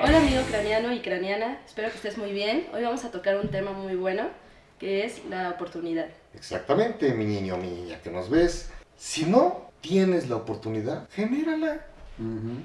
Hola amigo craniano y craniana, espero que estés muy bien. Hoy vamos a tocar un tema muy bueno, que es la oportunidad. Exactamente, mi niño, mi niña, que nos ves. Si no tienes la oportunidad, genérala,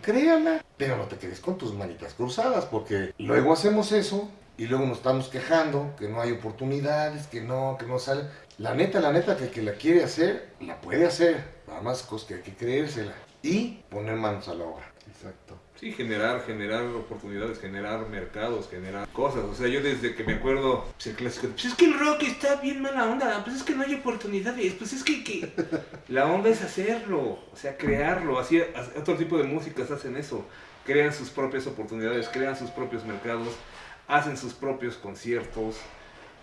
créala, pero no te quedes con tus manitas cruzadas, porque luego hacemos eso y luego nos estamos quejando que no hay oportunidades, que no, que no sale. La neta, la neta, que el que la quiere hacer, la puede hacer. Nada más cosas que hay que creérsela y poner manos a la obra. Exacto. Sí, generar, generar oportunidades, generar mercados, generar cosas. O sea, yo desde que me acuerdo, pues el clásico, pues es que el rock está bien mala onda, pues es que no hay oportunidades, pues es que, que... la onda es hacerlo, o sea, crearlo. Así, as- otro tipo de músicas hacen eso, crean sus propias oportunidades, crean sus propios mercados, hacen sus propios conciertos.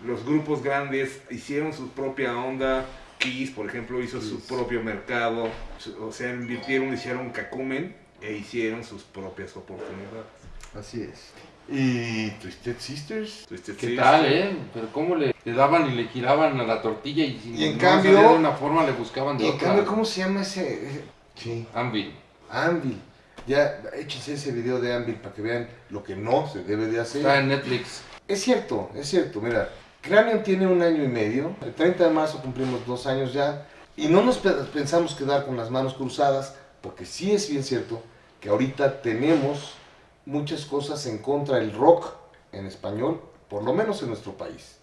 Los grupos grandes hicieron su propia onda. Kiss, por ejemplo, hizo su propio mercado. O sea, invirtieron, hicieron cacumen e hicieron sus propias oportunidades. Así es. ¿Y Twisted Sisters? Twisted ¿Qué Sister. tal, eh? Pero cómo le, le daban y le giraban a la tortilla y si Y en no cambio- de una forma le buscaban de Y en otra. cambio, ¿cómo se llama ese? ese- Sí, Anvil. Anvil. Ya, échense ese video de Anvil para que vean lo que no se debe de hacer. Está en Netflix. Es cierto, es cierto. Mira, Cranion tiene un año y medio. El 30 de marzo cumplimos dos años ya. Y no nos pe- pensamos quedar con las manos cruzadas, porque sí es bien cierto que ahorita tenemos muchas cosas en contra del rock en español, por lo menos en nuestro país.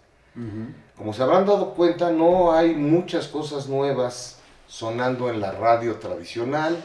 Como se habrán dado cuenta, no hay muchas cosas nuevas sonando en la radio tradicional,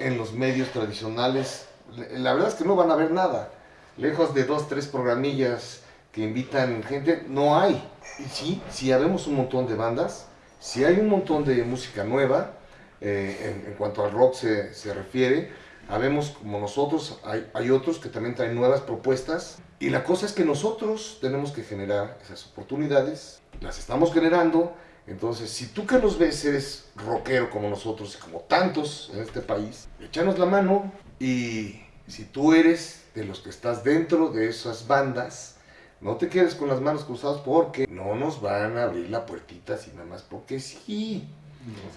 en los medios tradicionales. La verdad es que no van a ver nada. Lejos de dos, tres programillas que invitan gente, no hay. Y sí, sí habemos un montón de bandas, sí hay un montón de música nueva, eh, en, en cuanto al rock se, se refiere. Habemos como nosotros, hay, hay otros que también traen nuevas propuestas. Y la cosa es que nosotros tenemos que generar esas oportunidades, las estamos generando. Entonces, si tú que nos ves eres rockero como nosotros y como tantos en este país, échanos la mano. Y si tú eres de los que estás dentro de esas bandas, no te quedes con las manos cruzadas porque no nos van a abrir la puertita así nada más porque sí.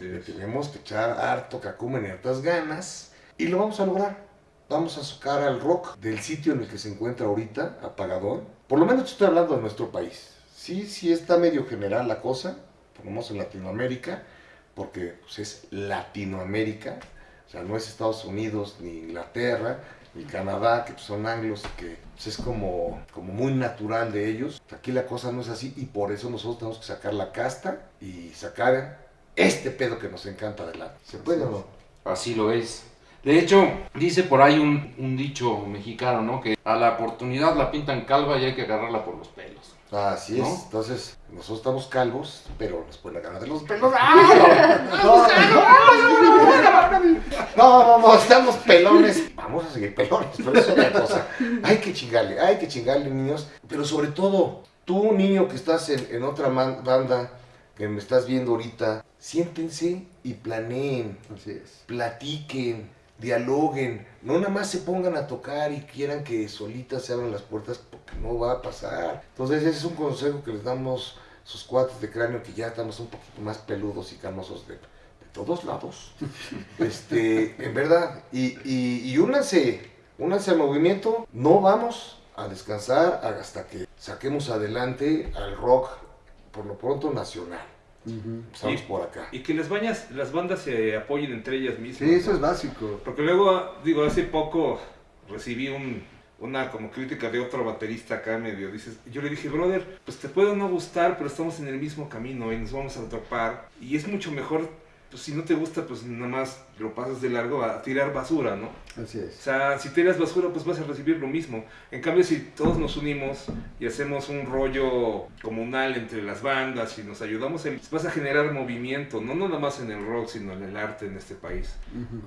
Le tenemos que echar harto cacumen y hartas ganas y lo vamos a lograr. Vamos a sacar al rock del sitio en el que se encuentra ahorita, apagador. Por lo menos estoy hablando de nuestro país. Sí, sí está medio general la cosa, menos en Latinoamérica, porque pues, es Latinoamérica, o sea, no es Estados Unidos ni Inglaterra ni Canadá, que pues, son anglos que pues, es como, como muy natural de ellos. Aquí la cosa no es así y por eso nosotros tenemos que sacar la casta y sacar este pedo que nos encanta adelante. ¿Se puede o no? Así lo es. De hecho, dice por ahí un, un dicho mexicano, ¿no? Que a la oportunidad la pintan calva y hay que agarrarla por los pelos. Así es. ¿No? Entonces, nosotros estamos calvos, pero nos pueden agarrar de los pelos. No, no, no, estamos pelones. Vamos a seguir pelones, pero es otra cosa. Hay que chingarle, hay que chingarle, niños. Pero sobre todo, tú, niño que estás en, en otra man- banda, que me estás viendo ahorita, siéntense y planeen, Así es. platiquen, dialoguen. No nada más se pongan a tocar y quieran que solitas se abran las puertas, porque no va a pasar. Entonces, ese es un consejo que les damos a sus cuates de cráneo, que ya estamos un poquito más peludos y canosos de, de todos lados. Este, en verdad. Y, y, y únanse, únanse al movimiento. No vamos a descansar hasta que saquemos adelante al rock, por lo pronto nacional. Empezamos Y- por acá. Y que las, bañas, las bandas se apoyen entre ellas mismas. Sí, eso ¿no? es básico. Porque luego, digo, hace poco recibí un, una como crítica de otro baterista acá medio. Dices, yo le dije, brother, pues te puede no gustar, pero estamos en el mismo camino y nos vamos a topar. Y es mucho mejor, pues si no te gusta, pues nada más lo pasas de largo a tirar basura, ¿no? Así O es. sea, si tiras basura, pues vas a recibir lo mismo. En cambio, si todos nos unimos y hacemos un rollo comunal entre las bandas y nos ayudamos, en- vas a generar movimiento, no nada más en el rock, sino en el arte en este país.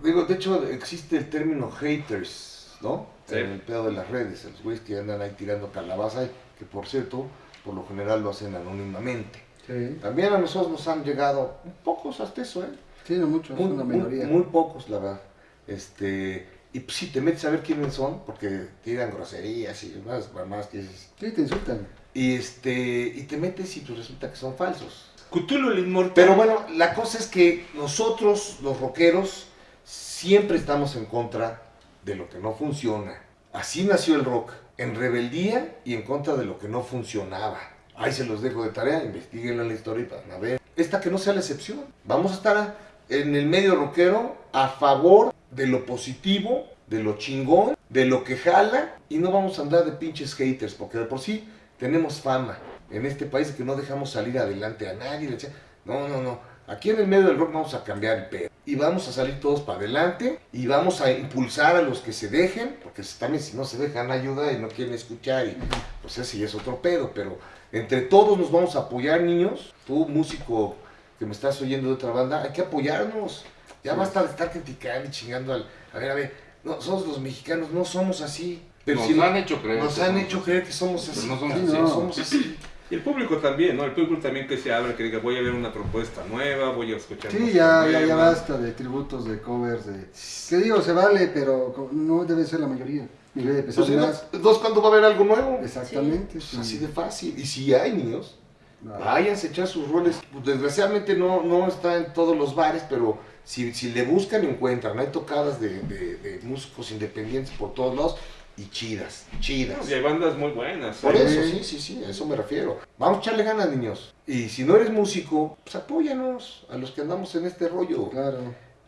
Digo, de hecho existe el término haters, ¿no? Sí. En el pedo de las redes, los güeyes que andan ahí tirando calabaza, que por cierto, por lo general lo hacen anónimamente. Sí. También a nosotros nos han llegado un pocos hasta eso, ¿eh? Sí, no mucho, es Muy, una minoría. muy pocos, la verdad. Este, y pues, si te metes a ver quiénes son, porque tiran groserías y más, más que dices. Sí, te insultan. Y, este, y te metes y pues resulta que son falsos. Cthulhu el inmortal. Pero bueno, la cosa es que nosotros, los rockeros, siempre estamos en contra de lo que no funciona. Así nació el rock, en rebeldía y en contra de lo que no funcionaba. Ahí se los dejo de tarea, investiguenlo en la historia y van a ver. Esta que no sea la excepción. Vamos a estar en el medio rockero a favor de lo positivo, de lo chingón, de lo que jala y no vamos a andar de pinches haters, porque de por sí tenemos fama en este país que no dejamos salir adelante a nadie. No, no, no. Aquí en el medio del rock vamos a cambiar el pedo. Y vamos a salir todos para adelante y vamos a impulsar a los que se dejen, porque también si no se dejan ayuda y no quieren escuchar, y, pues ese ya es otro pedo, pero entre todos nos vamos a apoyar, niños. Tú, músico que me estás oyendo de otra banda, hay que apoyarnos. Ya basta de estar criticando y chingando al... A ver, a ver, nosotros los mexicanos no somos así. Pero nos si han hecho creer. nos han hecho creer que somos así. Pero no somos Sí, así. no, somos así. Y el público también, ¿no? El público también que se abre, que diga, voy a ver una propuesta nueva, voy a escuchar Sí, ya, ya, ya basta de tributos, de covers, de... Que digo, se vale, pero no debe ser la mayoría. Debe pesar ¿no? más. Entonces, ¿cuándo va a haber algo nuevo? Exactamente. Sí. así de fácil. Y si hay niños, váyanse a echar sus roles. Pues, desgraciadamente no, no está en todos los bares, pero si, si le buscan, encuentran. Hay tocadas de, de- de músicos independientes por todos lados y chidas, chidas. Y hay bandas muy buenas. Por ¿eh? eso, sí, sí, sí, a eso me refiero. Vamos a echarle ganas, niños. Y si no eres músico, pues apóyanos a los que andamos en este rollo. Claro.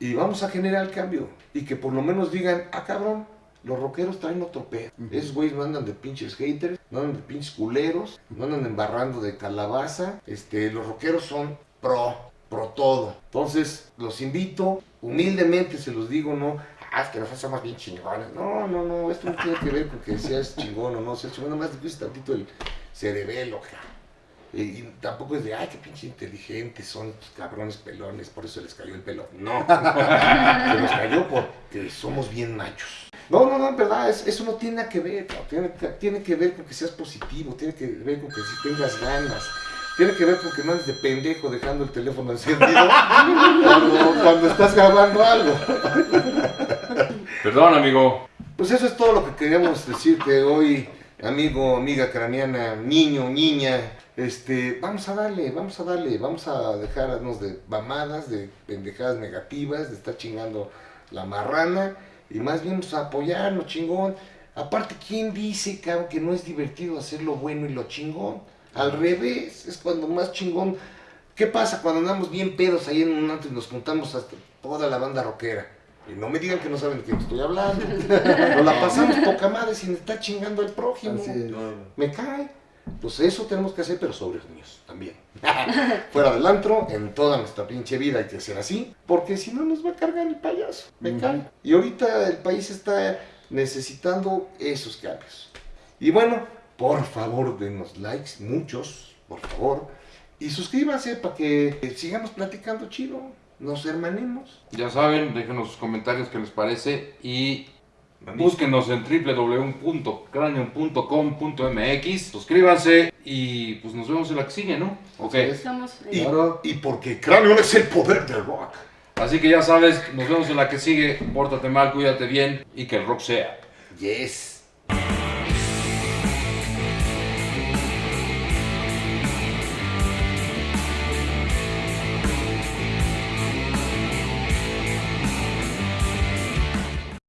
Y vamos a generar el cambio. Y que por lo menos digan, ah, cabrón, los rockeros traen otro pedo. Esos güeyes no andan de pinches haters, no andan de pinches culeros, no andan embarrando de calabaza. Este, los rockeros son pro, pro todo. Entonces, los invito, humildemente se los digo, no, ah, es que nosotros somos bien chingones. No, no, no, esto no tiene que ver con que seas chingón o no seas chingón, nada más te pides tantito el cerebelo, ja. Y, y tampoco es de, ay, qué pinche inteligentes son estos cabrones pelones, por eso les cayó el pelo. No, se nos cayó porque somos bien machos. No, no, no, en verdad, es- eso no tiene nada que ver, tiene, que- tiene que ver con que seas positivo, tiene que ver con que si tengas ganas, tiene que ver con que no andes de pendejo dejando el teléfono encendido cuando, cuando estás grabando algo. Perdón, amigo. Pues eso es todo lo que queríamos decirte hoy, amigo, amiga craniana, niño, niña. Este, vamos a darle, vamos a darle, vamos a dejarnos de mamadas, de pendejadas negativas, de estar chingando la marrana y más bien pues, apoyarnos, chingón. Aparte, ¿quién dice, cabrón, que no es divertido hacer lo bueno y lo chingón? Al revés, es cuando más chingón. ¿Qué pasa cuando andamos bien pedos ahí en un antro y nos juntamos hasta toda la banda rockera? Y no me digan que no saben de quién estoy hablando. Nos la pasamos poca madre sin estar chingando al prójimo. Es. Me cae. Pues eso tenemos que hacer, pero sobre los niños también. Fuera del antro, en toda nuestra pinche vida hay que ser así, porque si no nos va a cargar el payaso. Me cae. Y ahorita el país está necesitando esos cambios. Y bueno, por favor, denos likes, muchos, por favor. Y suscríbanse para que eh, sigamos platicando chido. Nos hermanemos. Ya saben, déjenos sus comentarios qué les parece y. búsquenos en www.cranium.com.mx, suscríbanse y pues nos vemos en la que sigue, ¿no? Ok. Y, y porque Cráneo es el poder del rock. Así que ya sabes, nos vemos en la que sigue. Pórtate mal, cuídate bien y que el rock sea. Yes.